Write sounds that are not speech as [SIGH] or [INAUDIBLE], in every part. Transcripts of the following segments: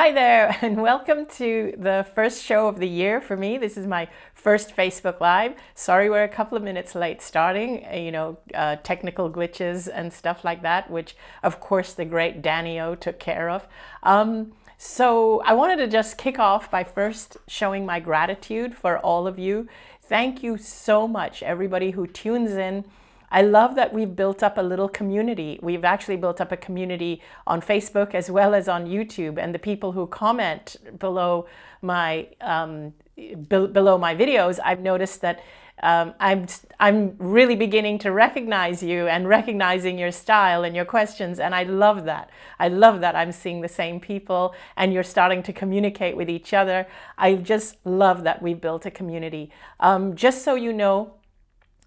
Hi there [LAUGHS] and welcome to the first show of the year for me. This is my first Facebook Live. Sorry we're a couple of minutes late starting, uh, you know, uh, technical glitches and stuff like that, which of course the great Danny O took care of. Um, so I wanted to just kick off by first showing my gratitude for all of you. Thank you so much, everybody who tunes in I love that we've built up a little community. We've actually built up a community on Facebook as well as on YouTube. And the people who comment below my um, be below my videos, I've noticed that um, I'm, I'm really beginning to recognize you and recognizing your style and your questions. And I love that. I love that I'm seeing the same people and you're starting to communicate with each other. I just love that we've built a community. Um, just so you know,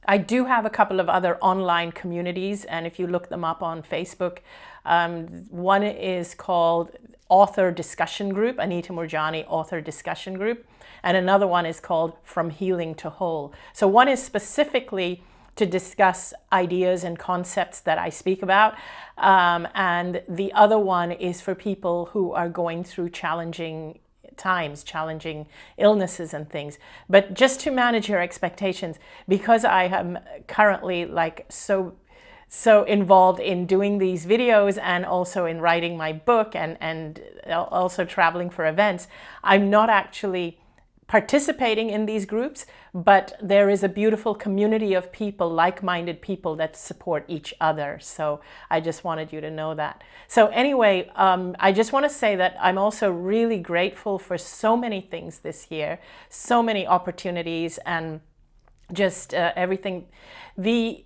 I do have a couple of other online communities, and if you look them up on Facebook, um, one is called Author Discussion Group, Anita Moorjani Author Discussion Group, and another one is called From Healing to Whole. So one is specifically to discuss ideas and concepts that I speak about. Um, and the other one is for people who are going through challenging times, challenging illnesses and things. But just to manage your expectations, because I am currently like so so involved in doing these videos and also in writing my book and, and also traveling for events, I'm not actually participating in these groups, but there is a beautiful community of people, like-minded people that support each other. So I just wanted you to know that. So anyway, um, I just want to say that I'm also really grateful for so many things this year, so many opportunities and just uh, everything. The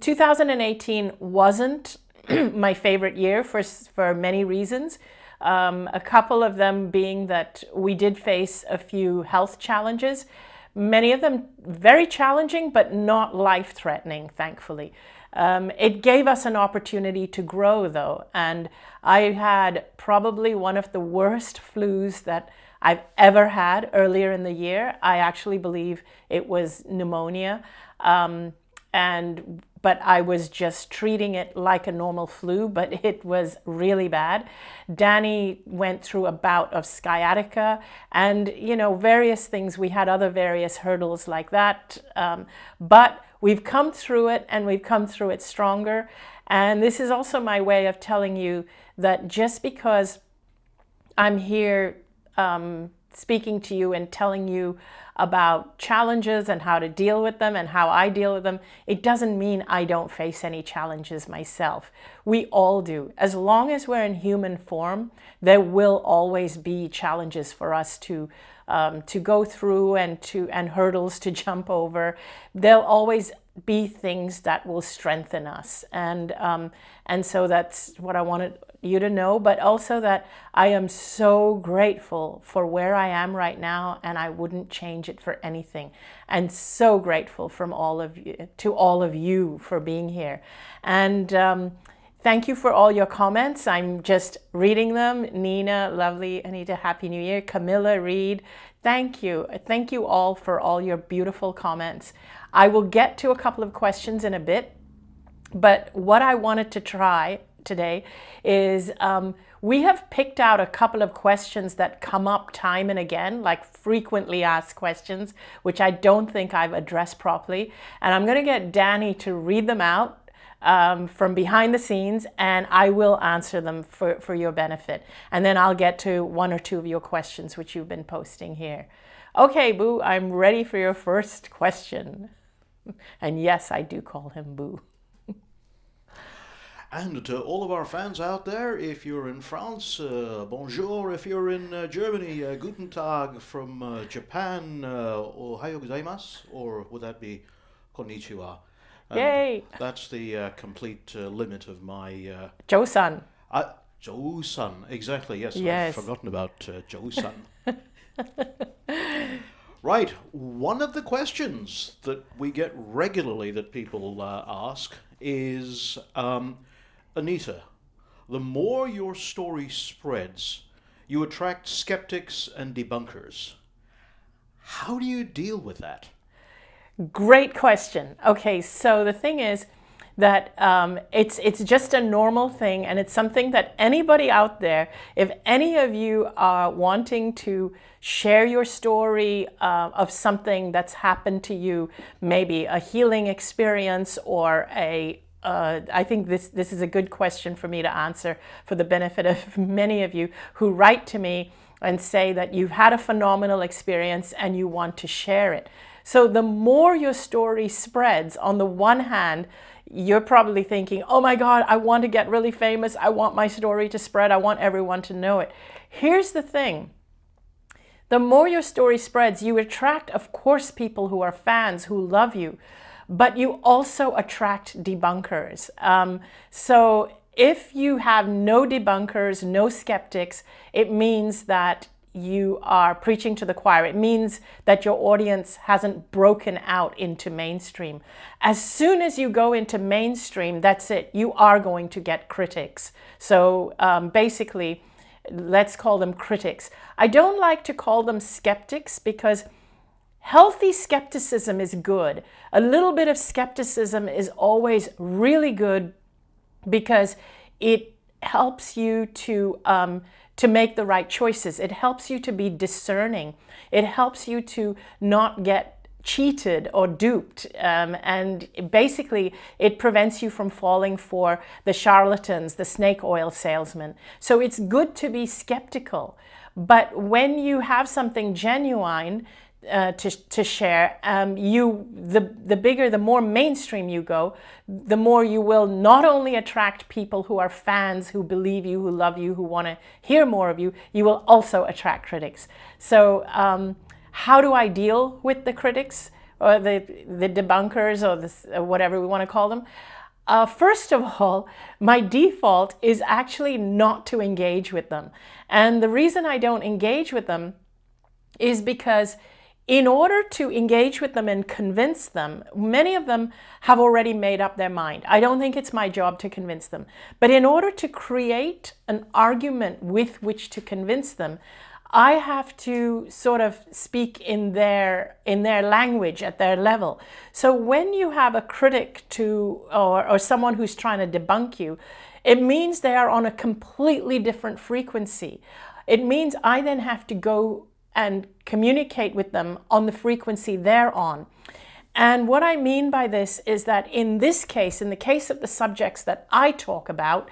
2018 wasn't [CLEARS THROAT] my favorite year for, for many reasons. Um, a couple of them being that we did face a few health challenges, many of them very challenging, but not life-threatening, thankfully. Um, it gave us an opportunity to grow though, and I had probably one of the worst flus that I've ever had earlier in the year. I actually believe it was pneumonia. Um, and but I was just treating it like a normal flu, but [LAUGHS] it was really bad. Danny went through a bout of sciatica and, you know, various things. We had other various hurdles like that, um, but we've come through it and we've come through it stronger. And this is also my way of telling you that just because I'm here um, speaking to you and telling you about challenges and how to deal with them and how I deal with them, it doesn't mean I don't face any challenges myself. We all do. As long as we're in human form, there will always be challenges for us to um, to go through and to and hurdles to [LAUGHS] jump over. There'll always be things that will strengthen us. And, um, and so that's what I wanted you to know, but also that I am so grateful for where I am right now and I wouldn't change it for anything. And so grateful from all of you, to all of you for being here. And um, thank you for all your comments. I'm just reading them. Nina, lovely, Anita, Happy New Year. Camilla, Reed, thank you. Thank you all for all your beautiful comments. I will get to a couple of questions in a bit, but what I wanted to try today is um, we have picked out a couple of questions that come up time and again, like frequently asked questions, which I don't think I've addressed properly. And I'm going to get Danny to read them out um, from behind the scenes and I will answer them for, for your benefit. And then I'll get to one or two of your questions which you've been posting here. Okay, Boo, I'm ready for your first question. [LAUGHS] And yes, I do call him Boo. And to all of our fans out there, if you're in France, uh, bonjour. If you're in uh, Germany, uh, guten tag. From uh, Japan, uh, ohayo gozaimasu. Or would that be konnichiwa? And Yay! That's the uh, complete uh, limit of my... Uh, Joe-san. Uh, exactly. Yes, yes. I've forgotten about uh. [LAUGHS] Right, one of the questions that we get regularly that people uh, ask is, um, Anita, the more your story spreads, you attract skeptics and debunkers. How do you deal with that? Great question. Okay, so the thing is, that um, it's, it's just a normal thing and it's something that anybody out there, if any of you are wanting to share your story uh, of something that's happened to you, maybe a healing experience or a uh, I think this, this is a good question for me to answer for the benefit of [LAUGHS] many of you who write to me and say that you've had a phenomenal experience and you want to share it. So the more your story spreads, on the one hand, you're probably thinking, oh my God, I want to get really famous. I want my story to spread. I want everyone to know it. Here's the thing. The more your story spreads, you attract, of course, people who are fans, who love you, but you also attract debunkers. Um, so if you have no debunkers, no skeptics, it means that you are preaching to the choir. It means that your audience hasn't broken out into mainstream. As soon as you go into mainstream, that's it. You are going to get critics. So um, basically, let's call them critics. I don't like to call them skeptics because healthy skepticism is good. A little bit of skepticism is always really good because it helps you to um, to make the right choices. It helps you to be discerning. It helps you to not get cheated or duped. Um, and basically, it prevents you from falling for the charlatans, the snake oil salesmen. So it's good to be skeptical. But when you have something genuine, uh, to, to share, um, you the, the bigger, the more mainstream you go, the more you will not only attract people who are fans, who believe you, who love you, who want to hear more of you, you will also attract critics. So um, how do I deal with the critics or the, the debunkers or this, or whatever we want to call them? Uh, first of all, my default is actually not to engage with them. And the reason I don't engage with them is because in order to engage with them and convince them, many of them have already made up their mind. I don't think it's my job to convince them. But in order to create an argument with which to convince them, I have to sort of speak in their in their language at their level. So when you have a critic to or, or someone who's trying to debunk you, it means they are on a completely different frequency. It means I then have to go and communicate with them on the frequency they're on. And what I mean by this is that in this case, in the case of the subjects that I talk about,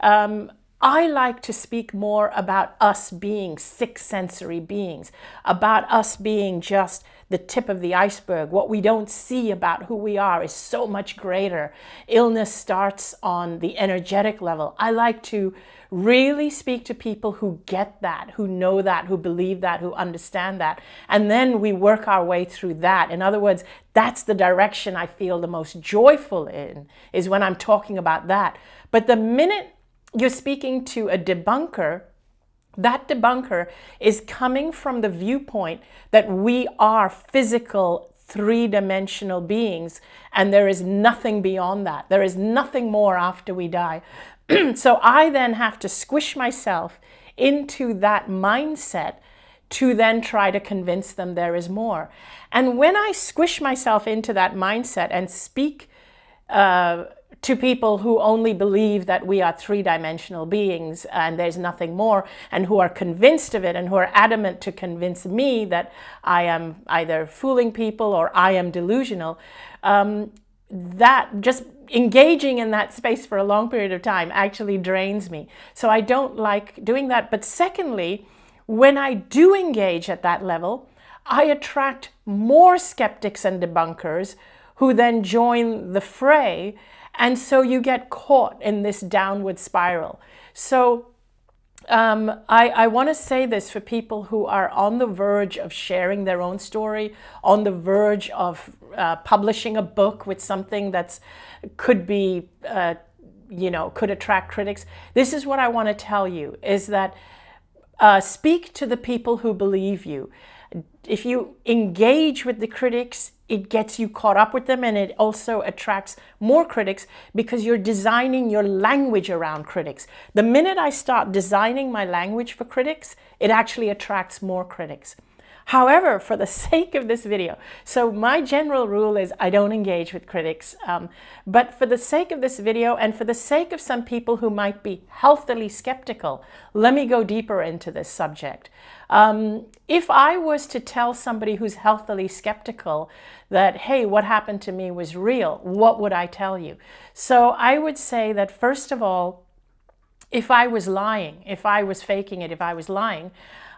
um, I like to speak more about us being six sensory beings, about us being just the tip of the iceberg. What we don't see about who we are is so much greater. Illness starts on the energetic level. I like to really speak to people who get that, who know that, who believe that, who understand that. And then we work our way through that. In other words, that's the direction I feel the most joyful in, is when I'm talking about that. But the minute you're speaking to a debunker, that debunker is coming from the viewpoint that we are physical three-dimensional beings and there is nothing beyond that. There is nothing more after we die. [CLEARS THROAT] so I then have to squish myself into that mindset to then try to convince them there is more. And when I squish myself into that mindset and speak uh, to people who only believe that we are three-dimensional beings and there's nothing more and who are convinced of it and who are adamant to convince me that I am either fooling people or I am delusional, um, that just engaging in that space for a long period of time actually drains me. So I don't like doing that. But secondly, when I do engage at that level, I attract more skeptics and debunkers who then join the fray. And so you get caught in this downward spiral. So um, I, I want to say this for people who are on the verge of sharing their own story, on the verge of uh, publishing a book with something that's could be, uh, you know, could attract critics. This is what I want to tell you is that uh, speak to the people who believe you. If you engage with the critics, it gets you caught up with them and it also attracts more critics because you're designing your language around critics. The minute I start designing my language for critics, it actually attracts more critics. However, for the [LAUGHS] sake of this video, so my general rule is I don't engage with critics, um, but for the sake of this video and for the sake of some people who might be healthily skeptical, let me go deeper into this subject. Um, if I was to tell somebody who's healthily skeptical that, hey, what happened to me was real, what would I tell you? So I would say that first of all, if I was lying, if I was faking it, if I was lying,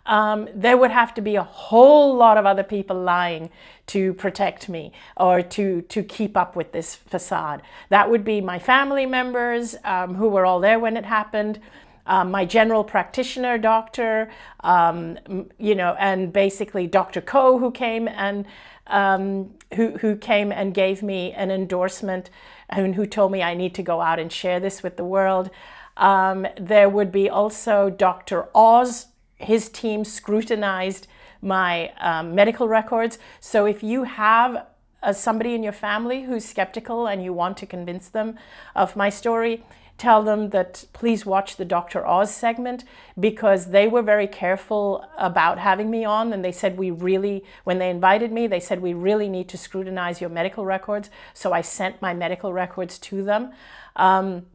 um, there would have to be a whole lot of other people lying to protect me or to, to keep up with this facade. That would be my family members um, who were all there when it happened, um, my general practitioner doctor, um, you know, and basically Dr. Ko who came and um, who, who came and gave me an endorsement and who told me I need to go out and share this with the world. Um, there would be also Dr. Oz, his team scrutinized my um, medical records. So if you have uh, somebody in your family who's skeptical and you want to convince them of my story, tell them that please watch the Dr. Oz segment because they were very careful about having me on and they said we really, when they invited me, they said we really need to scrutinize your medical records. So I sent my medical records to them. Um,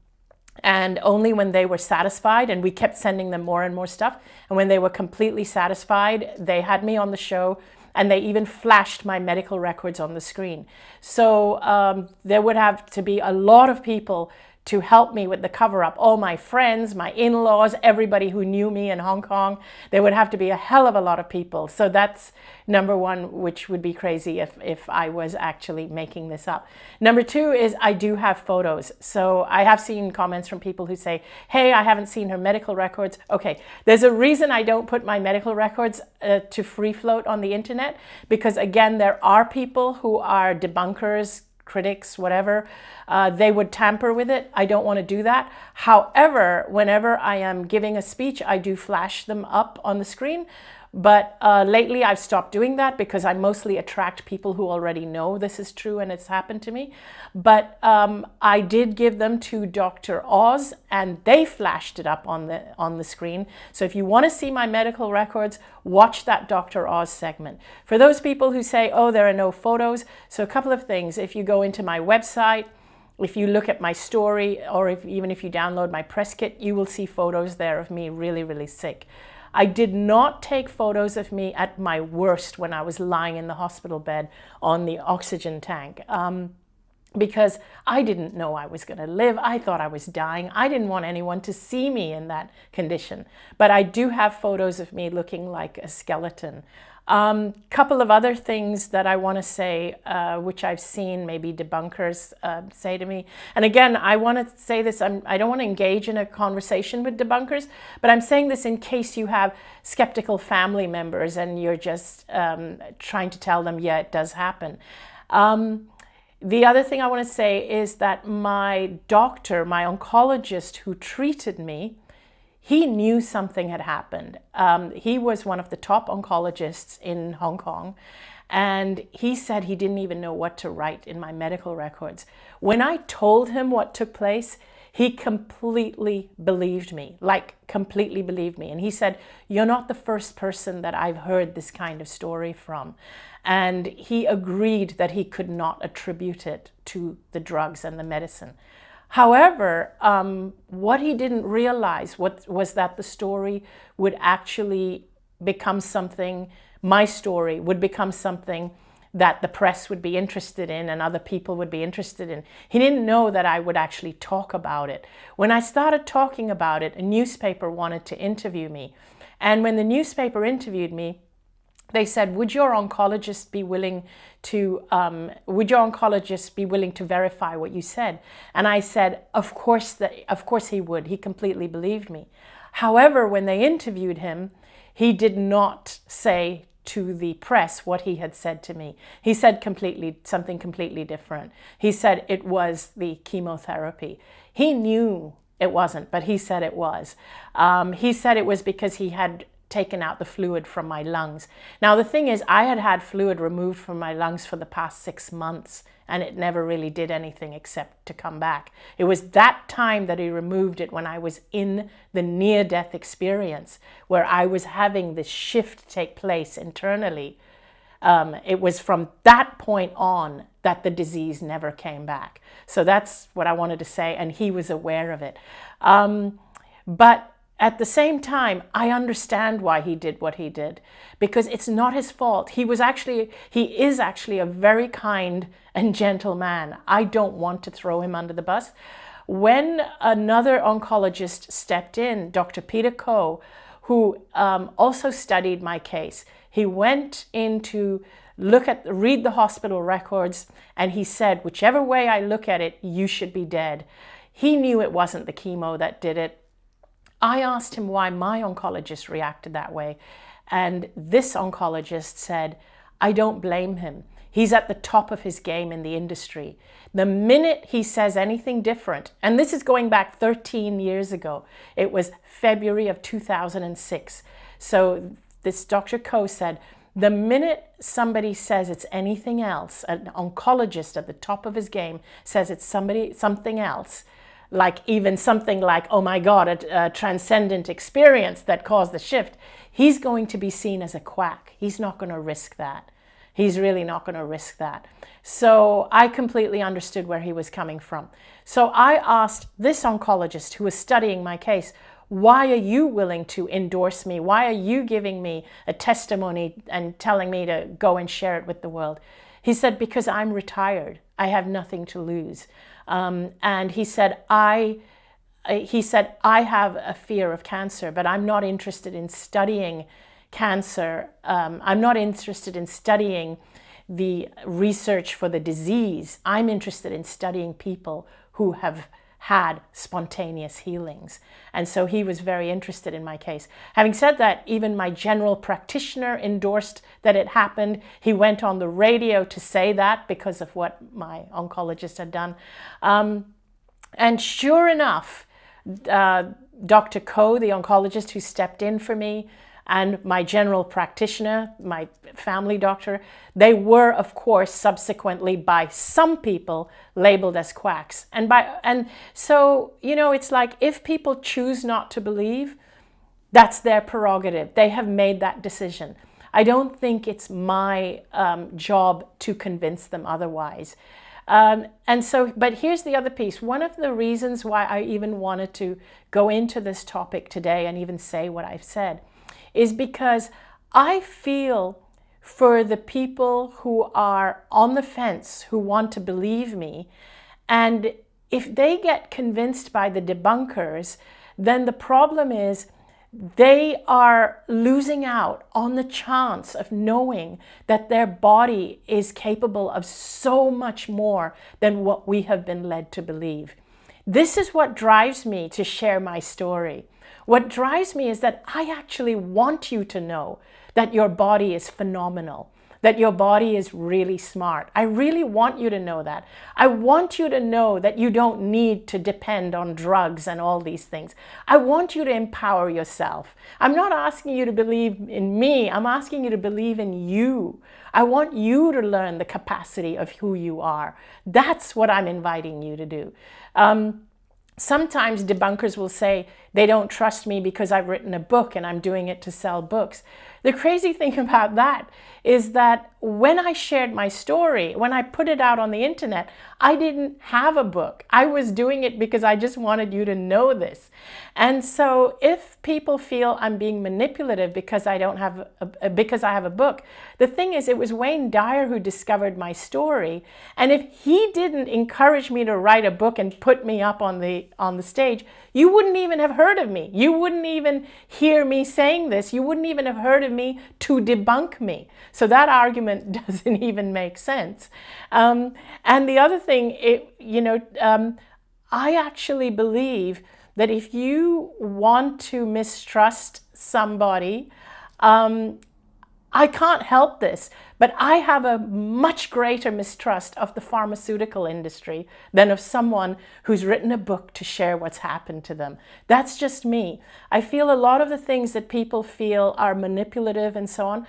and only when they were satisfied and we kept sending them more and more stuff and when they were completely satisfied they had me on the show and they even flashed my medical records on the screen so um, there would have to be a lot of people to help me with the cover up. All my friends, my in-laws, everybody who knew me in Hong Kong, there would have to be a hell of a lot of people. So that's number one, which would be crazy if, if I was actually making this up. Number two is I do have photos. So I have seen comments from people who say, hey, I haven't seen her medical records. Okay, there's a reason I don't put my medical records uh, to free float on the internet because again, there are people who are debunkers, critics, whatever, uh, they would tamper with it. I don't want to do that. However, whenever I am giving a speech, I do flash them up on the screen but uh, lately I've stopped doing that because I mostly attract people who already know this is true and it's happened to me. But um, I did give them to Dr. Oz and they flashed it up on the, on the screen. So if you want to see my medical records, watch that Dr. Oz segment. For those people who say, oh, there are no photos. So a couple of things. If you go into my website, if you look at my story or if, even if you download my press kit, you will see photos there of me really, really sick. I did not take photos of me at my worst when I was lying in the hospital bed on the oxygen tank. Um, because I didn't know I was going to live. I thought I was dying. I didn't want anyone to see me in that condition. But I do have photos of me looking like a skeleton. A um, couple of other things that I want to say, uh, which I've seen maybe debunkers uh, say to me. And again, I want to say this, I'm, I don't want to engage in a conversation with debunkers, but I'm saying this in case you have skeptical family members and you're just um, trying to tell them, yeah, it does happen. Um, the other thing I want to say is that my doctor, my oncologist who treated me, he knew something had happened. Um, he was one of the top oncologists in Hong Kong. And he said he didn't even know what to write in my medical records. When I told him what took place, he completely believed me, like completely believed me. And he said, you're not the first person that I've heard this kind of story from. And he agreed that he could not attribute it to the drugs and the medicine. However, um, what he didn't realize what, was that the story would actually become something, my story would become something that the press would be interested in and other people would be interested in. He didn't know that I would actually talk about it. When I started talking about it, a newspaper wanted to interview me. And when the newspaper interviewed me, they said, would your oncologist be willing to, um, would your oncologist be willing to verify what you said? And I said, of course, that, of course he would. He completely believed me. However, when they interviewed him, he did not say to the press what he had said to me. He said completely something completely different. He said it was the chemotherapy. He knew it wasn't, but he said it was. Um, he said it was because he had taken out the fluid from my lungs. Now, the thing is, I had had fluid removed from my lungs for the past six months and it never really did anything except to come back. It was that time that he removed it when I was in the near-death experience where I was having this shift take place internally. Um, it was from that point on that the disease never came back. So that's what I wanted to say, and he was aware of it. Um, but at the same time, I understand why he did what he did because it's not his fault. He was actually, he is actually a very kind and gentle man. I don't want to throw him under the bus. When another oncologist stepped in, Dr. Peter Ko, who um, also studied my case, he went in to look at, read the hospital records, and he said, whichever way I look at it, you should be dead. He knew it wasn't the chemo that did it. I asked him why my oncologist reacted that way. And this oncologist said, I don't blame him. He's at the top of his game in the industry. The minute he says anything different, and this is going back 13 years ago, it was February of 2006. So this Dr. Ko said, the minute somebody says it's anything else, an oncologist at the top of his game says it's somebody something else, like even something like, oh my God, a, a, transcendent experience that caused the shift, he's going to be seen as a quack. He's not going to risk that. He's really not going to risk that. So I completely understood where he was coming from. So I asked this oncologist who was studying my case, why are you willing to endorse me? Why are you giving me a testimony and telling me to go and share it with the world? He said, because I'm retired. I have nothing to lose. Um, and he said, I, he said, I have a fear of cancer, but I'm not interested in studying cancer. Um, I'm not interested in studying the research for the disease. I'm interested in studying people who have had spontaneous healings. And so he was very interested in my case. Having said that, even my general practitioner endorsed that it happened. He went on the radio to say that because of what my oncologist had done. Um, and sure enough, uh, Dr. Ko, the oncologist who stepped in for me, and my general practitioner, my family doctor, they were, of course, subsequently by some people labeled as quacks. And, by, and so, you know, it's like if people choose not to believe, that's their prerogative. They have made that decision. I don't think it's my um, job to convince them otherwise. Um, and so, but here's the other piece. One of the reasons why I even wanted to go into this topic today and even say what I've said is because I feel for the people who are on the fence, who want to believe me, and if they get convinced by the debunkers, then the problem is they are losing out on the chance of knowing that their body is capable of so much more than what we have been led to believe. This is what drives me to share my story. What drives me is that I actually want you to know that your body is phenomenal, that your body is really smart. I really want you to know that. I want you to know that you don't need to depend on drugs and all these things. I want you to empower yourself. I'm not asking you to believe in me. I'm asking you to believe in you. I want you to learn the capacity of who you are. That's what I'm inviting you to do. Um, sometimes debunkers will say they don't trust me because I've written a book and I'm doing it to sell books. The crazy [LAUGHS] thing about that is that when I shared my story, when I put it out on the internet, I didn't have a book. I was doing it because I just wanted you to know this. And so if people feel I'm being manipulative because I don't have a, because I have a book, the thing is it was Wayne Dyer who discovered my story. And if he didn't encourage me to write a book and put me up on the on the stage, you wouldn't even have heard of me. You wouldn't even hear me saying this. You wouldn't even have heard of me to debunk me. So that argument [LAUGHS] doesn't even make sense. Um, and the other thing, it, you know, um, I actually believe that if you want to mistrust somebody, um, I can't help this, but I have a much greater mistrust of the pharmaceutical industry than of someone who's written a book to share what's happened to them. That's just me. I feel a lot of the things that people feel are manipulative and so on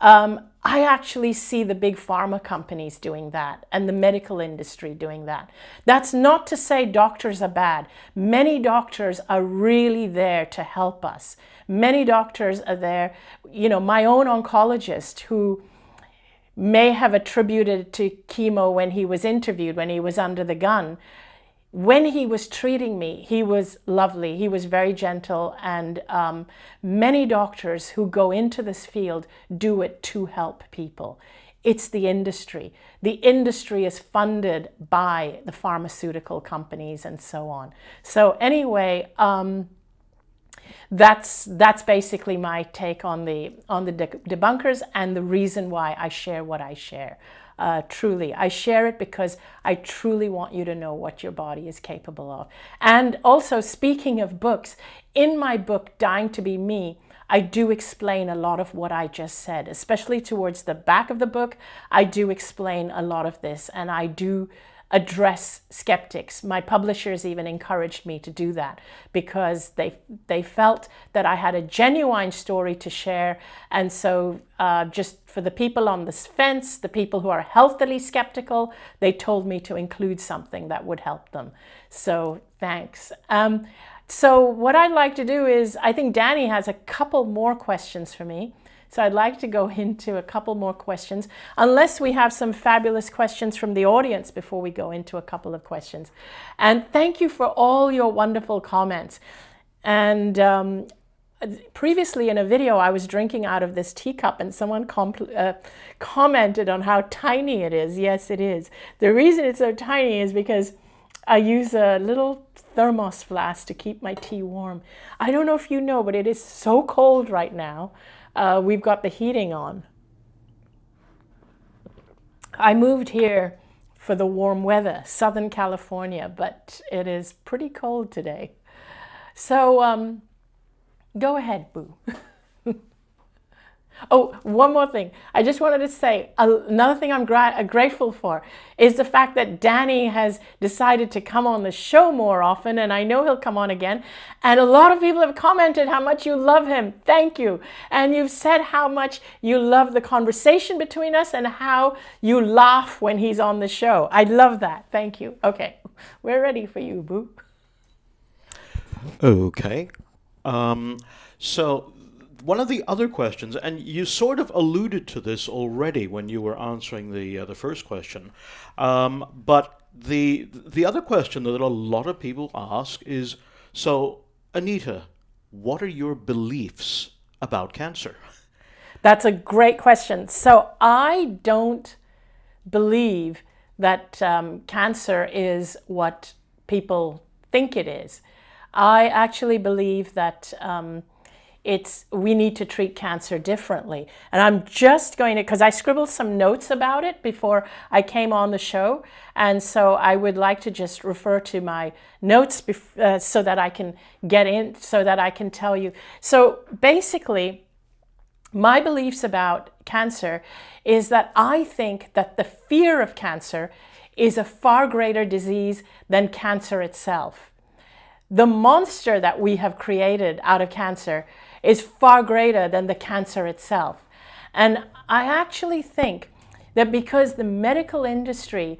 um, I actually see the big pharma companies doing that and the medical industry doing that. That's not to say doctors are bad. Many doctors are really there to help us. Many doctors are there, you know, my own oncologist who may have attributed to chemo when he was interviewed, when he was under the gun, when he was treating me, he was lovely. He was very gentle. And um, many doctors who go into this field do it to help people. It's the industry. The industry is funded by the pharmaceutical companies and so on. So anyway, um, that's that's basically my take on the on the debunkers and the reason why I share what I share uh, truly. I share it because I truly want you to know what your body is capable of. And also, speaking of books, in my book, Dying to Be Me, I do explain a lot of what I just said, especially towards the back of the book. I do explain a lot of this and I do address skeptics. My publishers even encouraged me to do that because they, they felt that I had a genuine story to share. And so uh, just for the people on this fence, the people who are healthily skeptical, they told me to include something that would help them. So thanks. Um, so what I'd like to do is, I think Danny has a couple more questions for me. So I'd like to go into a couple more questions, unless we have some fabulous questions from the audience before we go into a couple of questions. And thank you for all your wonderful comments. And um, previously in a video, I was drinking out of this teacup and someone uh, commented on how tiny it is. Yes, it is. The reason it's so tiny is because I use a little thermos flask to keep my tea warm. I don't know if you know, but it is so cold right now uh, we've got the heating on. I moved here for the warm weather, Southern California, but it is pretty cold today. So um, go ahead, Boo. [LAUGHS] Oh, one more thing. I just wanted to say another thing I'm gra uh, grateful for is the fact that Danny has decided to come on the show more often, and I know he'll come on again. And a lot of people have commented how much you love him. Thank you. And you've said how much you love the conversation between us and how you laugh when he's on the show. I love that. Thank you. Okay, we're ready for you, Boo. Okay. Um, so one of the other questions, and you sort of alluded to this already when you were answering the uh, the first question, um, but the the other question that a lot of people ask is, so Anita, what are your beliefs about cancer? That's a great question. So I don't believe that um, cancer is what people think it is. I actually believe that um, it's we need to treat cancer differently. And I'm just going to, because I scribbled some notes about it before I came on the show. And so I would like to just refer to my notes uh, so that I can get in, so that I can tell you. So basically, my beliefs about cancer is that I think that the fear of cancer is a far greater disease than cancer itself. The monster that we have created out of cancer is far greater than the cancer itself. And I actually think that because the medical industry,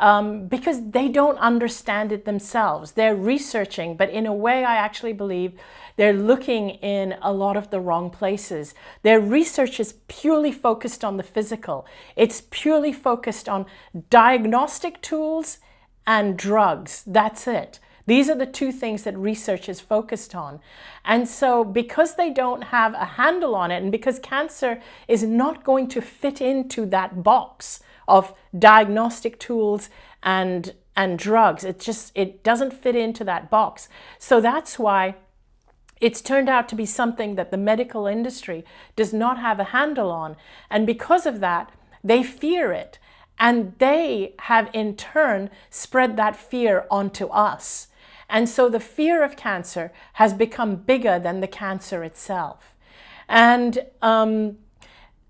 um, because they don't understand it themselves, they're researching, but in a way I actually believe they're looking in a lot of the wrong places. Their research is purely focused on the physical. It's purely focused on diagnostic tools and drugs. That's it. These are the two things that research is focused on. And so because they don't have a handle on it and because cancer is not going to fit into that box of diagnostic tools and and drugs, it just it doesn't fit into that box. So that's why it's turned out to be something that the medical industry does not have a handle on. And because of that, they fear it. And they have in turn spread that fear onto us. And so the fear of cancer has become bigger than the cancer itself. And um,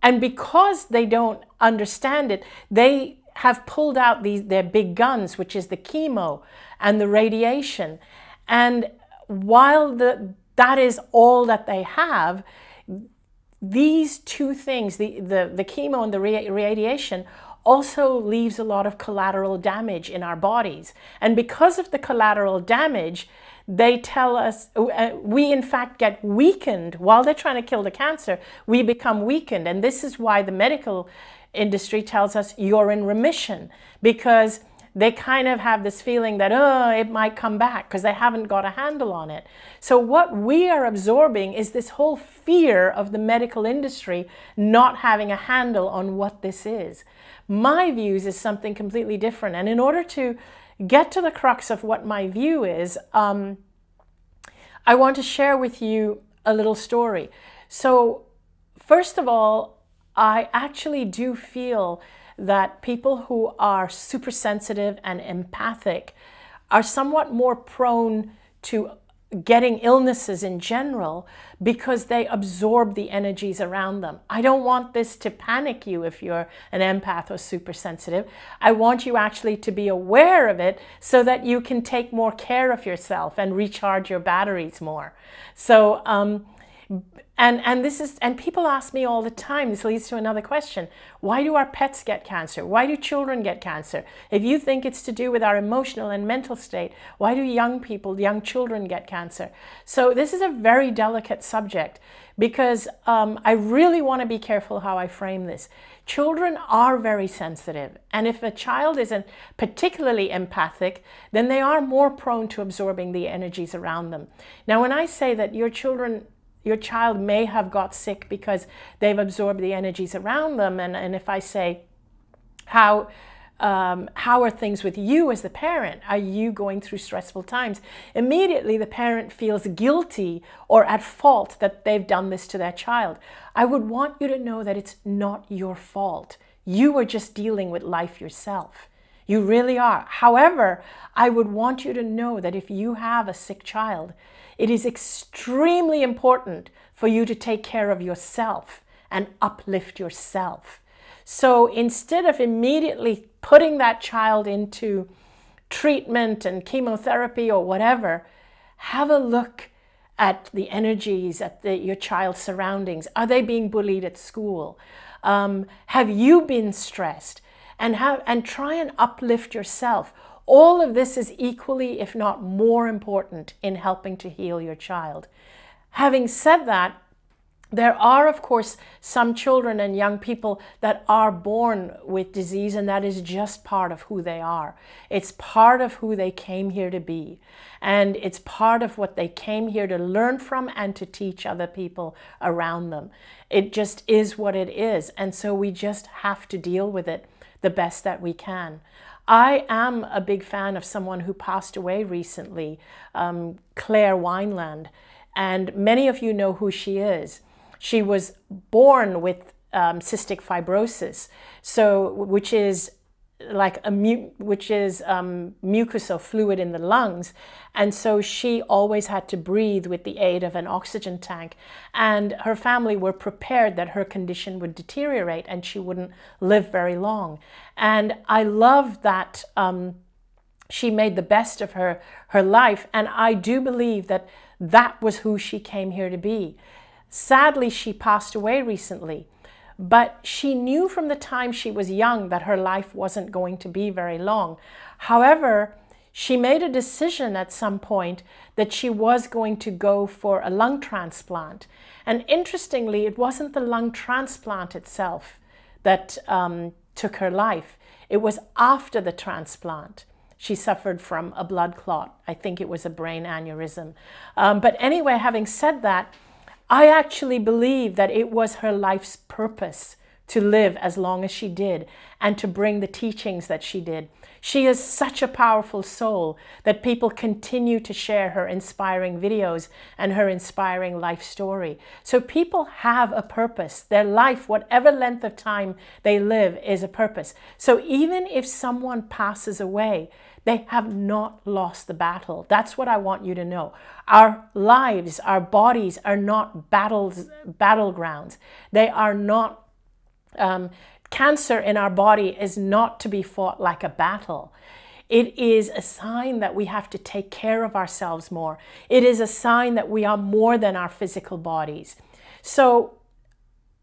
And because they don't understand it, they have pulled out these their big guns, which is the chemo and the radiation. And while the, that is all that they have, these two things, the, the, the chemo and the radiation, also leaves a lot of collateral damage in our bodies. And because of the collateral damage, they tell us, uh, we in fact get weakened while they're trying to kill the cancer, we become weakened. And this is why the medical industry tells us you're in remission because they kind of have this feeling that, oh, it might come back because they haven't got a handle on it. So what we are absorbing is this whole fear of the medical industry not having a handle on what this is. My views is something completely different. And in order to get to the crux of what my view is, um, I want to share with you a little story. So first of all, I actually do feel that people who are super sensitive and empathic are somewhat more prone to getting illnesses in general because they absorb the energies around them. I don't want this to panic you if you're an empath or super sensitive. I want you actually to be aware of it so that you can take more care of yourself and recharge your batteries more. So um, and, and this is, and people ask me all the time, this leads to another question. Why do our pets get cancer? Why do children get cancer? If you think it's to do with our emotional and mental state, why do young people, young children get cancer? So this is a very delicate subject because um, I really want to be careful how I frame this. Children are very sensitive. And if a child isn't particularly empathic, then they are more prone to absorbing the energies around them. Now, when I say that your children your child may have got sick because they've absorbed the energies around them. And, and if I say, how, um, how are things with you as the parent? Are you going through stressful times? Immediately the parent feels guilty or at fault that they've done this to their child. I would want you to know that it's not your fault. You are just dealing with life yourself. You really are. However, I would want you to know that if you have a sick child, it is extremely important for you to take care of yourself and uplift yourself. So instead of immediately putting that child into treatment and chemotherapy or whatever, have a look at the energies, at the, your child's surroundings. Are they being bullied at school? Um, have you been stressed? And, have, and try and uplift yourself. All of this is equally, if not more important in helping to heal your child. Having said that, there are, of course, some children and young people that are born with disease and that is just part of who they are. It's part of who they came here to be. And it's part of what they came here to learn from and to teach other people around them. It just is what it is. And so we just have to deal with it the best that we can. I am a big fan of someone who passed away recently, um, Claire Wineland, and many of you know who she is. She was born with um, cystic fibrosis, so which is like a which is um, mucus or fluid in the lungs. And so she always had to breathe with the aid of an oxygen tank. And her family were prepared that her condition would deteriorate and she wouldn't live very long. And I love that um, she made the best of her, her life. And I do believe that that was who she came here to be. Sadly, she passed away recently. But she knew from the time she was young that her life wasn't going to be very long. However, she made a decision at some point that she was going to go for a lung transplant. And interestingly, it wasn't the lung transplant itself that um, took her life. It was after the transplant. She suffered from a blood clot. I think it was a brain aneurysm. Um, but anyway, having said that, I actually believe that it was her life's purpose to live as long as she did and to bring the teachings that she did. She is such a powerful soul that people continue to share her inspiring videos and her inspiring life story. So people have a purpose. Their life, whatever length of time they live, is a purpose. So even if someone passes away, they have not lost the battle. That's what I want you to know. Our lives, our bodies are not battles, battlegrounds. They are not Um, cancer in our body is not to be fought like a battle. It is a sign that we have to take care of ourselves more. It is a sign that we are more than our physical bodies. So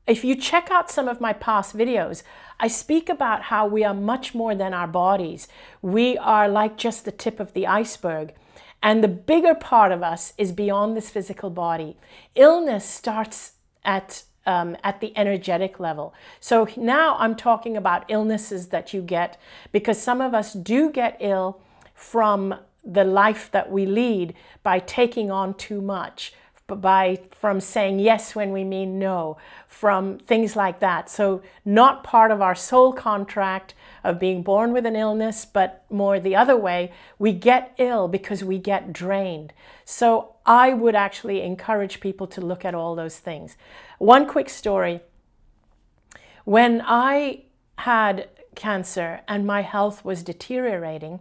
if you check out some of my past videos, I speak about how we are much more than our bodies. We are like just the tip of the iceberg. And the bigger part of us is beyond this physical body. Illness starts at um, at the energetic level. So now I'm talking about illnesses that you get because some of us do get ill from the life that we lead by taking on too much, by from saying yes when we mean no, from things like that. So not part of our soul contract of being born with an illness, but more the other way, we get ill because we get drained. So I would actually encourage people to look at all those things. One quick story. When I had cancer and my health was deteriorating,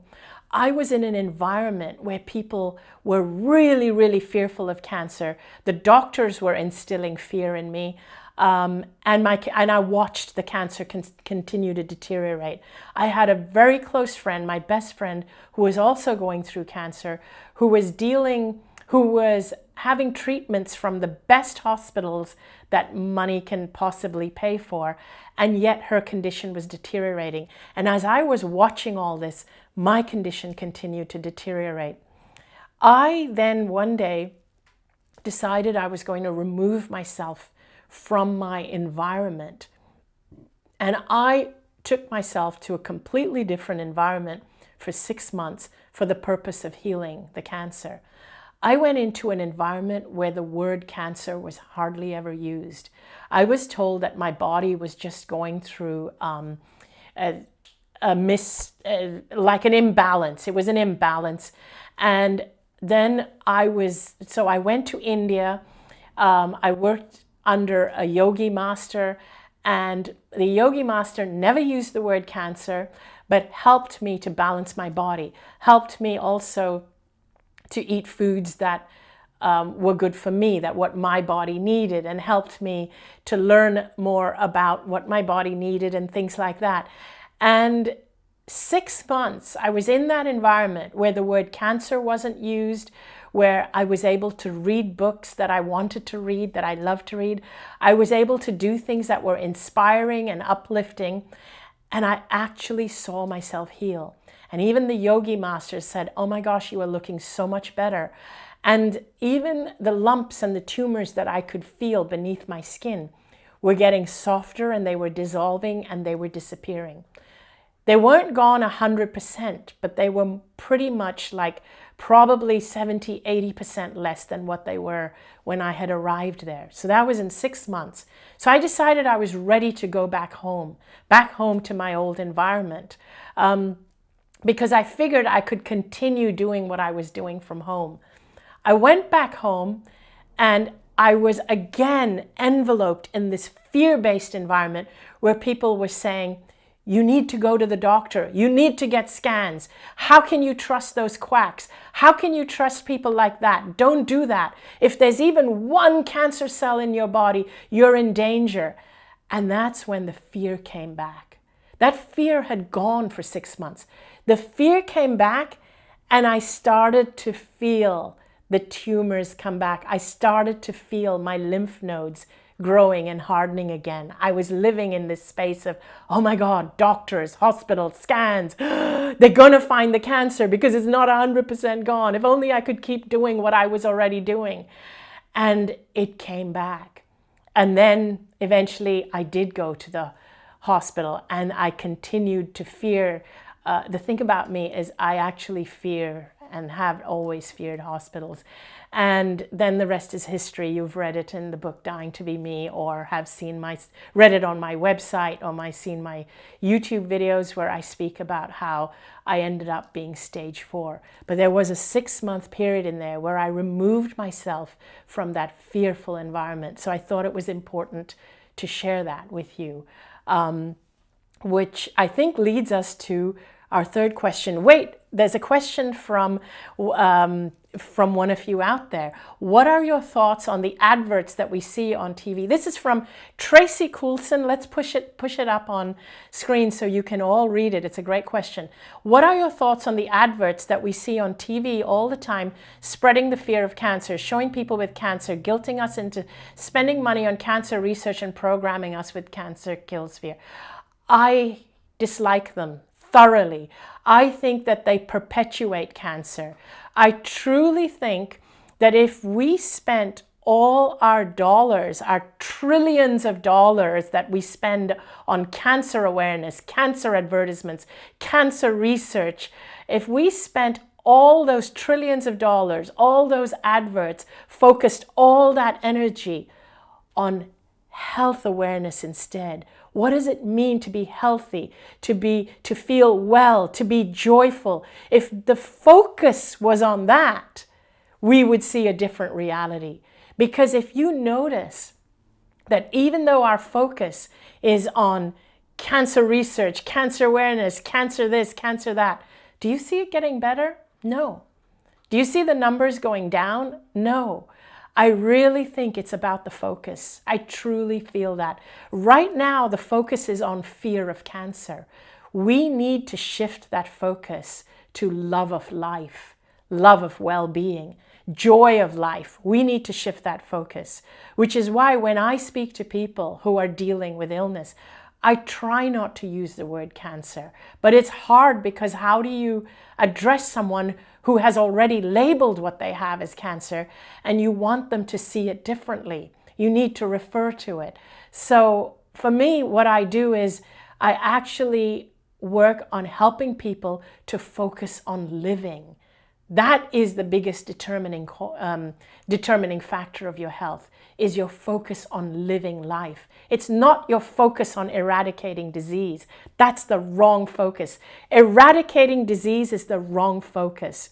I was in an environment where people were really, really fearful of cancer. The doctors were instilling fear in me. Um, and, my, and I watched the cancer con continue to deteriorate. I had a very close friend, my best friend, who was also going through cancer, who was dealing, who was having treatments from the best hospitals that money can possibly pay for, and yet her condition was deteriorating. And as I was watching all this, my condition continued to deteriorate. I then one day decided I was going to remove myself from my environment. And I took myself to a completely different environment for six months for the purpose of healing the cancer. I went into an environment where the word cancer was hardly ever used. I was told that my body was just going through um, a, a mis, uh, like an imbalance. It was an imbalance. And then I was, so I went to India. Um, I worked under a yogi master and the yogi master never used the word cancer, but helped me to balance my body, helped me also to eat foods that um, were good for me, that what my body needed and helped me to learn more about what my body needed and things like that. And six months, I was in that environment where the word cancer wasn't used, where I was able to read books that I wanted to read, that I loved to read. I was able to do things that were inspiring and uplifting. And I actually saw myself heal. And even the yogi masters said, oh my gosh, you are looking so much better. And even the lumps and the tumors that I could feel beneath my skin were getting softer and they were dissolving and they were disappearing. They weren't gone 100%, but they were pretty much like probably 70, 80% less than what they were when I had arrived there. So that was in six months. So I decided I was ready to go back home, back home to my old environment, um, because I figured I could continue doing what I was doing from home. I went back home and I was again enveloped in this fear-based environment where people were saying, you need to go to the doctor. You need to get scans. How can you trust those quacks? How can you trust people like that? Don't do that. If there's even one cancer cell in your body, you're in danger. And that's when the fear came back. That fear had gone for six months. The fear came back and I started to feel the tumors come back. I started to feel my lymph nodes growing and hardening again. I was living in this space of, oh my God, doctors, hospitals, scans. [GASPS] They're to find the cancer because it's not 100% gone. If only I could keep doing what I was already doing. And it came back. And then eventually I did go to the hospital and I continued to fear. Uh, the thing about me is I actually fear and have always feared hospitals. And then the rest is history. You've read it in the book Dying to Be Me or have seen my, read it on my website or my, seen my YouTube videos where I speak about how I ended up being stage four. But there was a six month period in there where I removed myself from that fearful environment. So I thought it was important to share that with you, um, which I think leads us to our third question. Wait, there's a question from um, from one of you out there. What are your thoughts on the adverts that we see on TV? This is from Tracy Coulson. Let's push it push it up on screen so you can all read it. It's a great question. What are your thoughts on the adverts that we see on TV all the time, spreading the fear of cancer, showing people with cancer, guilting us into spending money on cancer research and programming us with cancer kills fear? I dislike them thoroughly. I think that they perpetuate cancer. I truly think that if we spent all our dollars, our trillions of dollars that we spend on cancer awareness, cancer advertisements, cancer research, if we spent all those trillions of dollars, all those adverts, focused all that energy on health awareness instead, what does it mean to be healthy, to be to feel well, to be joyful? If the focus was on that, we would see a different reality. Because if you notice that even though our focus is on cancer research, cancer awareness, cancer this, cancer that, do you see it getting better? No. Do you see the numbers going down? No. I really think it's about the focus. I truly feel that. Right now, the focus is on fear of cancer. We need to shift that focus to love of life, love of well-being, joy of life. We need to shift that focus, which is why when I speak to people who are dealing with illness, I try not to use the word cancer, but it's hard because how do you address someone who has already labeled what they have as cancer and you want them to see it differently. You need to refer to it. So for me, what I do is I actually work on helping people to focus on living. That is the biggest determining, um, determining factor of your health, is your focus on living life. It's not your focus on eradicating disease. That's the wrong focus. Eradicating disease is the wrong focus.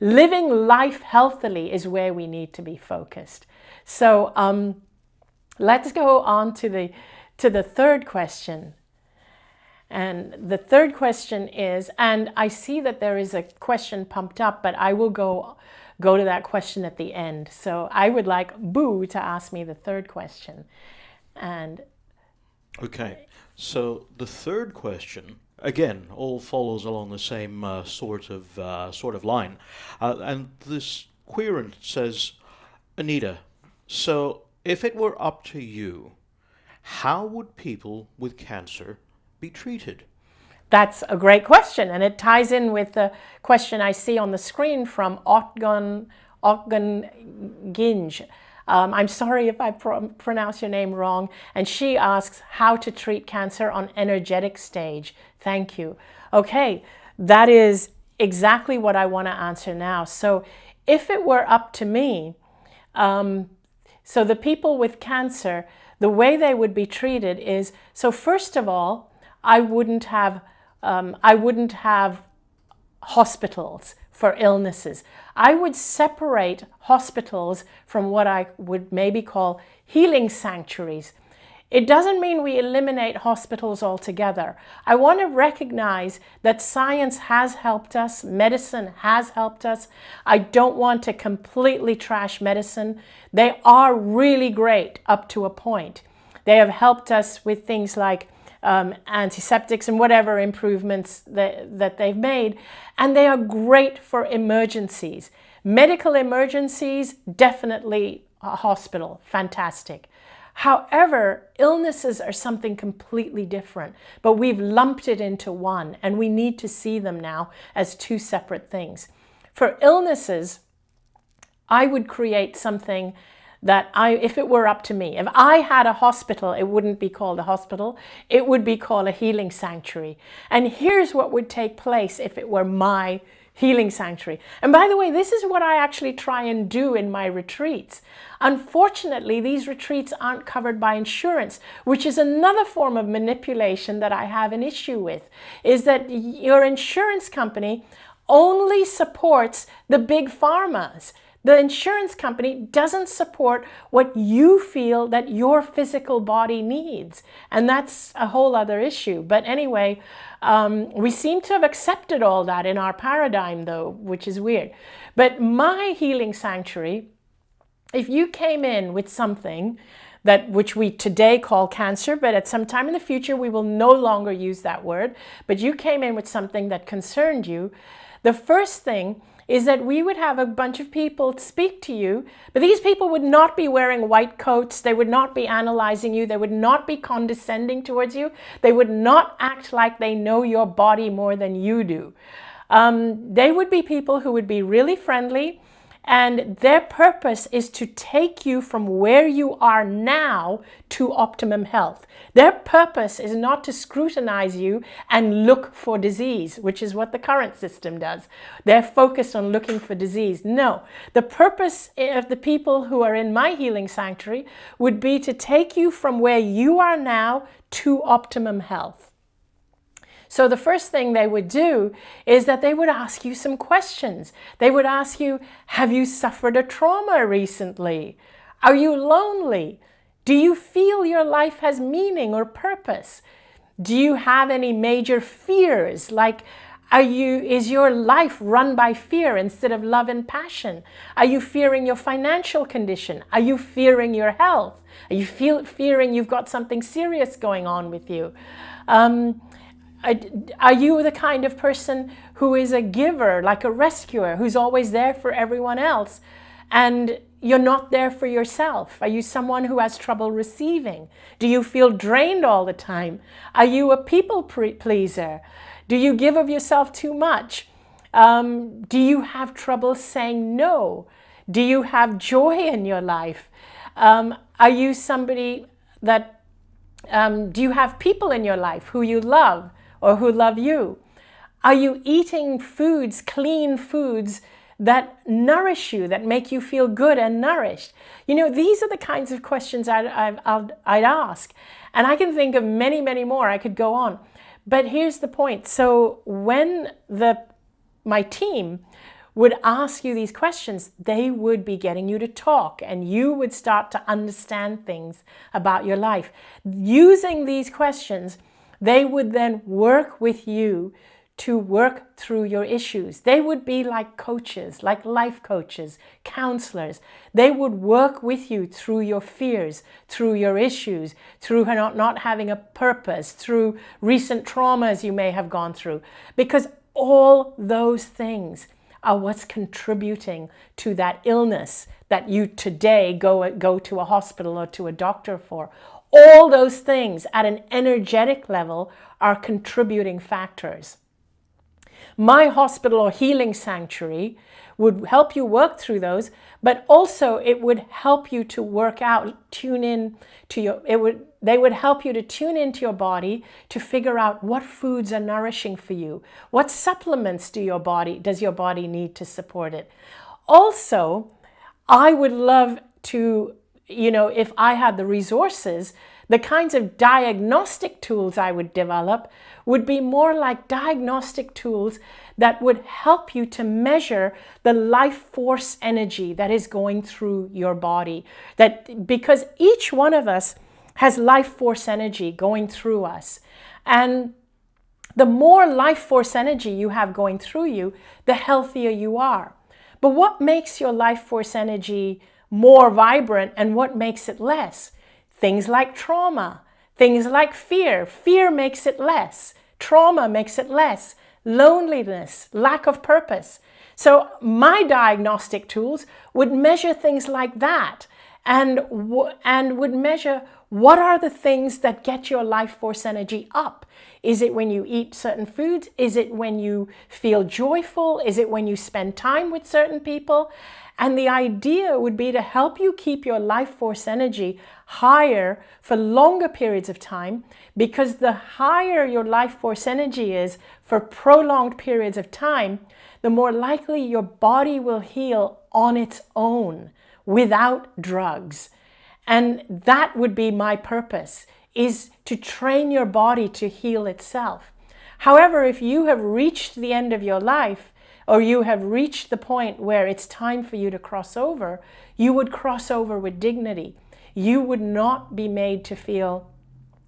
Living life healthily is where we need to be focused. So um, let's go on to the, to the third question. And the third question is, and I see that there is a question pumped up, but I will go, go to that question at the end. So I would like Boo to ask me the third question. And Okay, so the third question again, all follows along the same uh, sort of uh, sort of line. Uh, and this querent says, Anita, so if it were up to you, how would people with cancer be treated? That's a great question, and it ties in with the question I see on the screen from Otgun, Otgun Ginge. Um, I'm sorry if I pr pronounce your name wrong. And she asks how to treat cancer on energetic stage. Thank you. Okay, that is exactly what I want to answer now. So if it were up to me, um, so the people with cancer, the way they would be treated is, so first of all, I wouldn't have, um, I wouldn't have hospitals for illnesses. I would separate hospitals from what I would maybe call healing sanctuaries. It doesn't mean we eliminate hospitals altogether. I want to recognize that science has helped us, medicine has helped us. I don't want to completely trash medicine. They are really great up to a point. They have helped us with things like um, antiseptics and whatever improvements that, that they've made. And they are great for emergencies. Medical emergencies, definitely a hospital, fantastic. However, illnesses are something completely different, but we've lumped it into one and we need to see them now as two separate things. For illnesses, I would create something that I, if it were up to me, if I had a hospital, it wouldn't be called a hospital, it would be called a healing sanctuary. And here's what would take place if it were my healing sanctuary. And by the way, this is what I actually try and do in my retreats. Unfortunately, these retreats aren't covered by insurance, which is another form of manipulation that I have an issue with, is that your insurance company only supports the big pharmas. The insurance company doesn't support what you feel that your physical body needs. And that's a whole other issue. But anyway, um, we seem to have accepted all that in our paradigm though, which is weird. But my healing sanctuary, if you came in with something that which we today call cancer, but at some time in the future we will no longer use that word, but you came in with something that concerned you, the first thing is that we would have a bunch of people speak to you, but these people would not be wearing white coats, they would not be analyzing you, they would not be condescending towards you, they would not act like they know your body more than you do. Um, they would be people who would be really friendly, and their purpose is to take you from where you are now to optimum health. Their purpose is not to scrutinize you and look for disease, which is what the current system does. They're focused on looking for disease. No, the purpose of the people who are in my healing sanctuary would be to take you from where you are now to optimum health. So the first thing they would do is that they would ask you some questions. They would ask you, have you suffered a trauma recently? Are you lonely? Do you feel your life has meaning or purpose? Do you have any major fears? Like, are you, is your life run by fear instead of love and passion? Are you fearing your financial condition? Are you fearing your health? Are you feel, fearing you've got something serious going on with you? Um, are you the kind of person who is a giver, like a rescuer, who's always there for everyone else, and you're not there for yourself? Are you someone who has trouble receiving? Do you feel drained all the time? Are you a people pleaser? Do you give of yourself too much? Um, do you have trouble saying no? Do you have joy in your life? Um, are you somebody that, um, do you have people in your life who you love? or who love you? Are you eating foods, clean foods that nourish you, that make you feel good and nourished? You know, these are the kinds of questions I'd, I'd, I'd ask. And I can think of many, many more. I could go on. But here's the point. So when the my team would ask you these questions, they would be getting you to talk and you would start to understand things about your life. Using these questions, they would then work with you to work through your issues. They would be like coaches, like life coaches, counselors. They would work with you through your fears, through your issues, through not, not having a purpose, through recent traumas you may have gone through. Because all those things are what's contributing to that illness that you today go, go to a hospital or to a doctor for. All those things at an energetic level are contributing factors. My hospital or healing sanctuary would help you work through those, but also it would help you to work out, tune in to your, it would, they would help you to tune into your body to figure out what foods are nourishing for you. What supplements do your body, does your body need to support it? Also, I would love to you know, if I had the resources, the kinds of diagnostic tools I would develop would be more like diagnostic tools that would help you to measure the life force energy that is going through your body. That because each one of us has life force energy going through us. And the more life force energy you have going through you, the healthier you are. But what makes your life force energy more vibrant and what makes it less? Things like trauma, things like fear. Fear makes it less. Trauma makes it less. Loneliness, lack of purpose. So my diagnostic tools would measure things like that and, and would measure what are the things that get your life force energy up? Is it when you eat certain foods? Is it when you feel joyful? Is it when you spend time with certain people? And the idea would be to help you keep your life force energy higher for longer periods of time because the higher your life force energy is for prolonged periods of time, the more likely your body will heal on its own without drugs. And that would be my purpose, is to train your body to heal itself. However, if you have reached the end of your life or you have reached the point where it's time for you to cross over, you would cross over with dignity. You would not be made to feel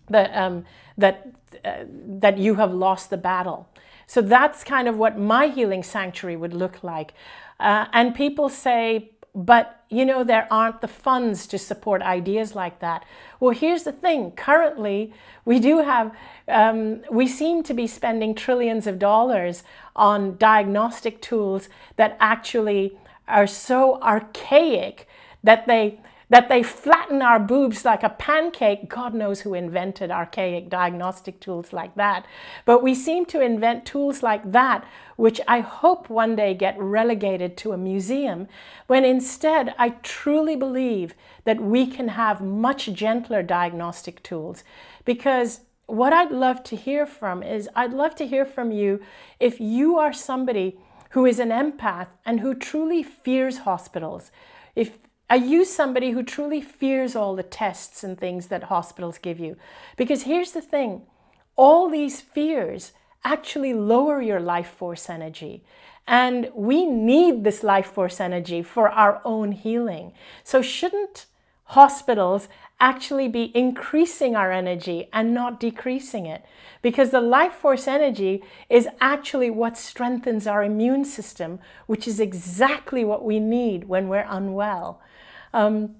that, um, that, uh, that you have lost the battle. So that's kind of what my healing sanctuary would look like. Uh, and people say, but you know, there aren't the funds to support ideas like that. Well, here's the thing. Currently, we do have, um, we seem to be spending trillions of dollars on diagnostic tools that actually are so archaic that they that they flatten our boobs like a pancake. God knows who invented archaic diagnostic tools like that. But we seem to invent tools like that, which I hope one day get relegated to a museum, when instead I truly believe that we can have much gentler diagnostic tools. Because what I'd love to hear from is, I'd love to hear from you if you are somebody who is an empath and who truly fears hospitals. If are you somebody who truly fears all the tests and things that hospitals give you? Because here's the thing, all these fears actually lower your life force energy. And we need this life force energy for our own healing. So shouldn't hospitals actually be increasing our energy and not decreasing it? Because the life force energy is actually what strengthens our immune system, which is exactly what we need when we're unwell. Um,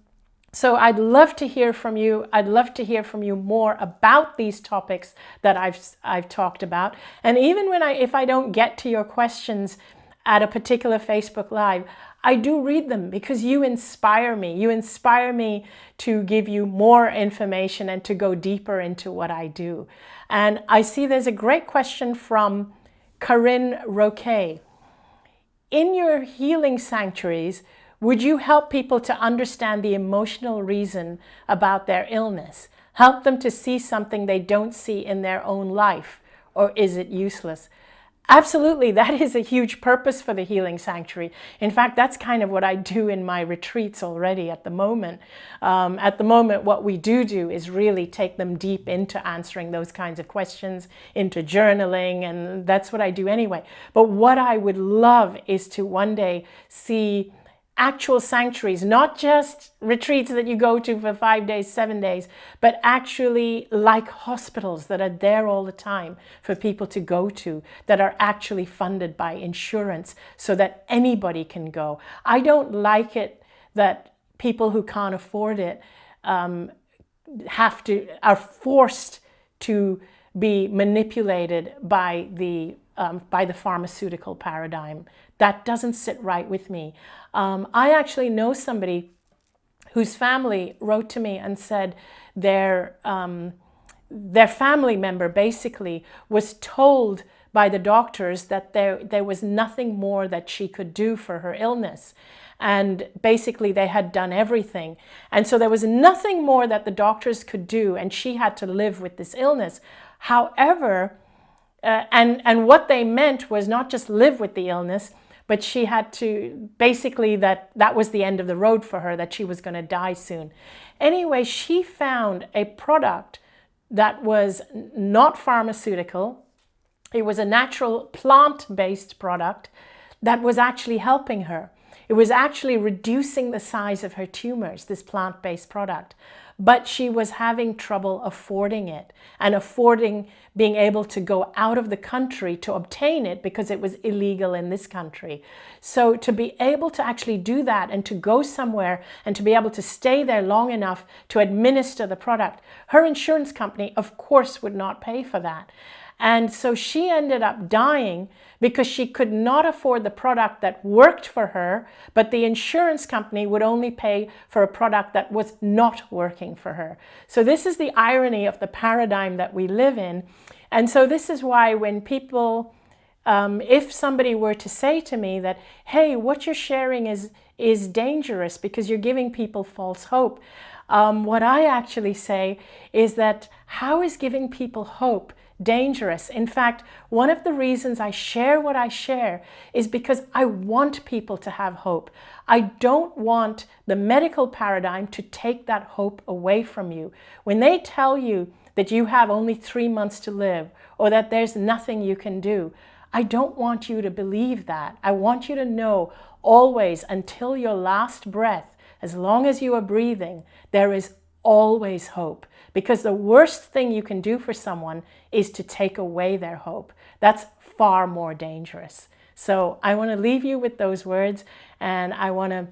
so I'd love to hear from you. I'd love to hear from you more about these topics that I've, I've talked about. And even when I, if I don't get to your questions at a particular Facebook Live, I do read them because you inspire me. You inspire me to give you more information and to go deeper into what I do. And I see there's a great question from Corinne Roquet. In your healing sanctuaries, would you help people to understand the emotional reason about their illness? Help them to see something they don't see in their own life? Or is it useless? Absolutely, that is a huge purpose for the Healing Sanctuary. In fact, that's kind of what I do in my retreats already at the moment. Um, at the moment, what we do do is really take them deep into answering those kinds of questions, into journaling, and that's what I do anyway. But what I would love is to one day see actual sanctuaries, not just retreats that you go to for five days, seven days, but actually like hospitals that are there all the time for people to go to that are actually funded by insurance so that anybody can go. I don't like it that people who can't afford it um, have to, are forced to be manipulated by the um, by the pharmaceutical paradigm. That doesn't sit right with me. Um, I actually know somebody whose family wrote to me and said their, um, their family member basically was told by the doctors that there, there was nothing more that she could do for her illness. And basically they had done everything. And so there was nothing more that the doctors could do and she had to live with this illness. However, uh, and, and what they meant was not just live with the illness, but she had to, basically that, that was the end of the road for her, that she was going to die soon. Anyway, she found a product that was not pharmaceutical. It was a natural plant-based product that was actually helping her. It was actually reducing the size of her tumors, this plant-based product but she was having trouble affording it and affording being able to go out of the country to obtain it because it was illegal in this country. So to be able to actually do that and to go somewhere and to be able to stay there long enough to administer the product, her insurance company, of course, would not pay for that. And so she ended up dying because she could not afford the product that worked for her, but the insurance company would only pay for a product that was not working for her. So this is the irony of the paradigm that we live in. And so this is why when people, um, if somebody were to say to me that, hey, what you're sharing is, is dangerous because you're giving people false hope, um, what I actually say is that how is giving people hope dangerous. In fact, one of the reasons I share what I share is because I want people to have hope. I don't want the medical paradigm to take that hope away from you. When they tell you that you have only three months to live or that there's nothing you can do, I don't want you to believe that. I want you to know always until your last breath, as long as you are breathing, there is always hope. Because the worst thing you can do for someone is to take away their hope. That's far more dangerous. So I want to leave you with those words and I want to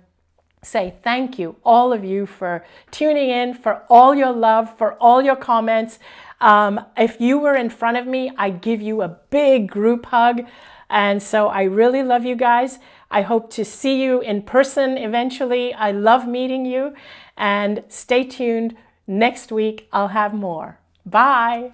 say thank you, all of you, for tuning in, for all your love, for all your comments. Um, if you were in front of me, I give you a big group hug. And so I really love you guys. I hope to see you in person eventually. I love meeting you. And stay tuned. Next week, I'll have more. Bye.